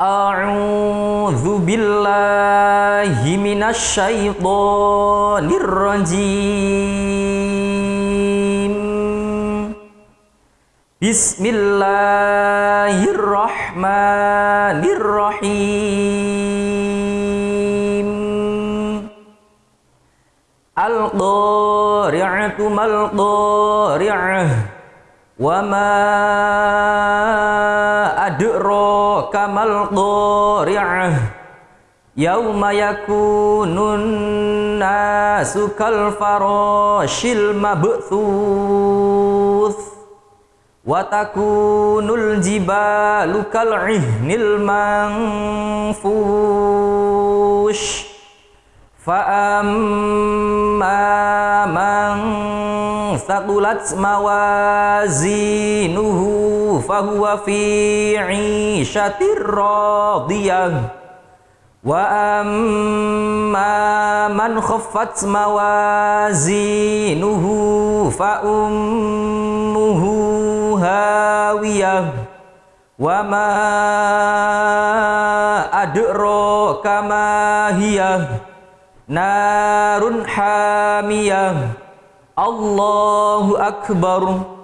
أعوذ بالله من الشيطان الرجيم. بسم الله الرحمن الرحيم. القارعة ما القارعة وما du'ru kamal qari'ah. Yauma yakunun nasu kal farashil mabthuth. Wa takunul jibalu kal ihnil manfush. Fa'am thaqulat mawazinuhu fahuwa fi 'ishatir radiyah. Wa amma man khaffat mawazinuhu fa ummuhu hawiyah. Wa ma adro kamahiyah, narun hamiyah. الله أكبر.